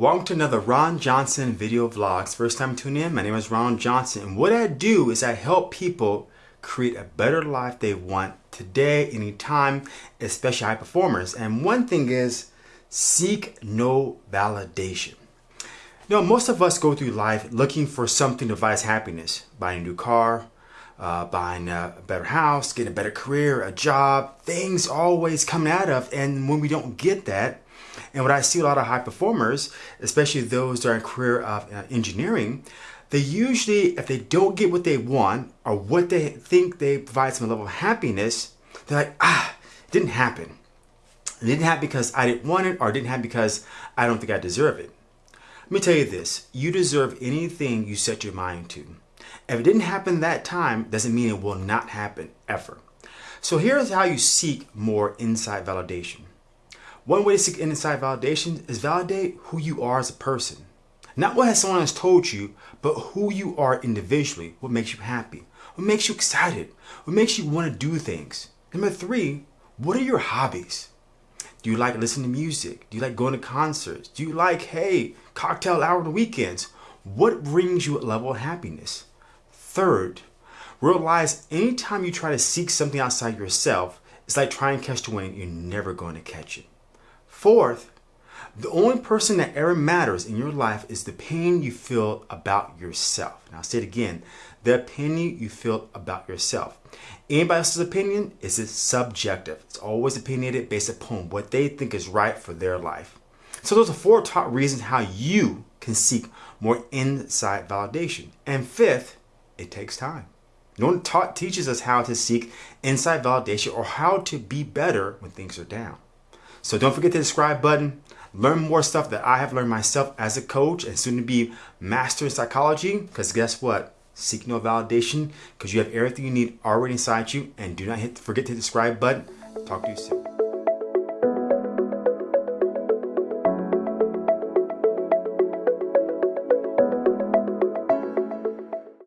to another Ron Johnson video vlogs. First time tuning in, my name is Ron Johnson. And what I do is I help people create a better life they want today, anytime, especially high performers. And one thing is seek no validation. You know, most of us go through life looking for something to provide us happiness. Buying a new car, uh, buying a better house, getting a better career, a job. Things always coming out of. And when we don't get that, and what I see a lot of high performers, especially those that are in career of uh, engineering, they usually, if they don't get what they want or what they think they provide some level of happiness, they're like, ah, it didn't happen. It didn't happen because I didn't want it or it didn't happen because I don't think I deserve it. Let me tell you this, you deserve anything you set your mind to. If it didn't happen that time, doesn't mean it will not happen ever. So here's how you seek more inside validation. One way to seek inside validation is validate who you are as a person. Not what has someone has told you, but who you are individually. What makes you happy? What makes you excited? What makes you want to do things? Number three, what are your hobbies? Do you like listening to music? Do you like going to concerts? Do you like, hey, cocktail hour on the weekends? What brings you a level of happiness? Third, realize anytime you try to seek something outside yourself, it's like trying to catch the wind, you're never going to catch it. Fourth, the only person that ever matters in your life is the pain you feel about yourself. Now, I'll say it again the opinion you feel about yourself. Anybody else's opinion is subjective. It's always opinionated based upon what they think is right for their life. So, those are four top reasons how you can seek more inside validation. And fifth, it takes time. No one taught, teaches us how to seek inside validation or how to be better when things are down. So don't forget the subscribe button. Learn more stuff that I have learned myself as a coach and soon to be master in psychology. Because guess what? Seek no validation because you have everything you need already inside you. And do not hit, forget to hit the subscribe button. Talk to you soon.